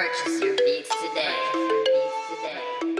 Purchase your beats today.